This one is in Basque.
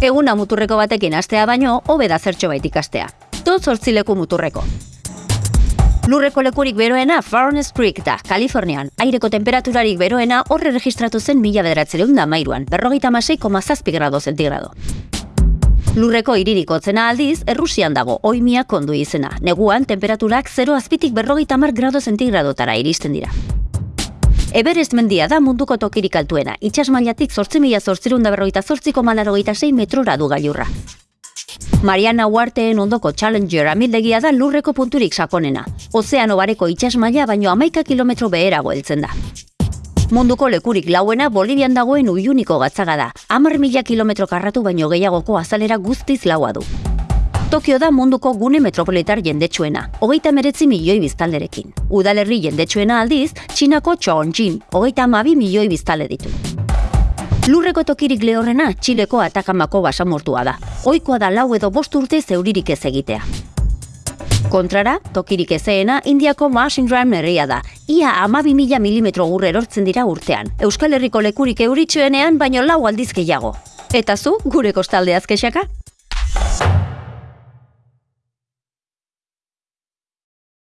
Eguna muturreko batekin astea baino, hobe da zertxo bait ikastea. Tot zortzileku muturreko. Lurreko lekurik beroena Furnace Creek da, Kalifornian. Aireko temperaturarik beroena horre registratu zen mila bederatzereun da mairuan, berrogeita masei zazpi grado zentigrado. Lurreko iririk otzena aldiz, Errusian dago, oimia kondu izena. Neguan, temperaturak 0 azpitik berrogeita mar grado zentigradoetara iristen dira. Everest mendia da munduko tokirik altuena, itxas mailatik zortzi mila zortzirun da berrogeita zortziko malarogeita sei metrora du gailurra. Mariana Uarteen ondoko Challenger amildegia da lurreko punturik sakonena. Ozeano bareko itxas maila baino amaika kilometro beherago heltzen da. Munduko lekurik lauena Bolivian dagoen uiuniko gatzaga da. Amar mila kilometro karratu baino gehiagoko azalera guztiz laua du. Tokio da munduko gune metropolitar jendetsuena, hogeita meretzi milioi biztalderekin. Udalerri jendetsuena aldiz, Txinako Chongqing, hogeita amabi milioi biztale ditu. Lurreko tokirik lehorrena Txileko atakamako basamortua da. Oikoa da lau edo bost urte zeuririk ez egitea. Kontrara, tokirik ezeena Indiako Machine herria da. Ia amabi mila milimetro gurre erortzen dira urtean. Euskal Herriko lekurik euritxuenean baino lau aldiz gehiago. Eta zu, gure kostaldeaz kexaka?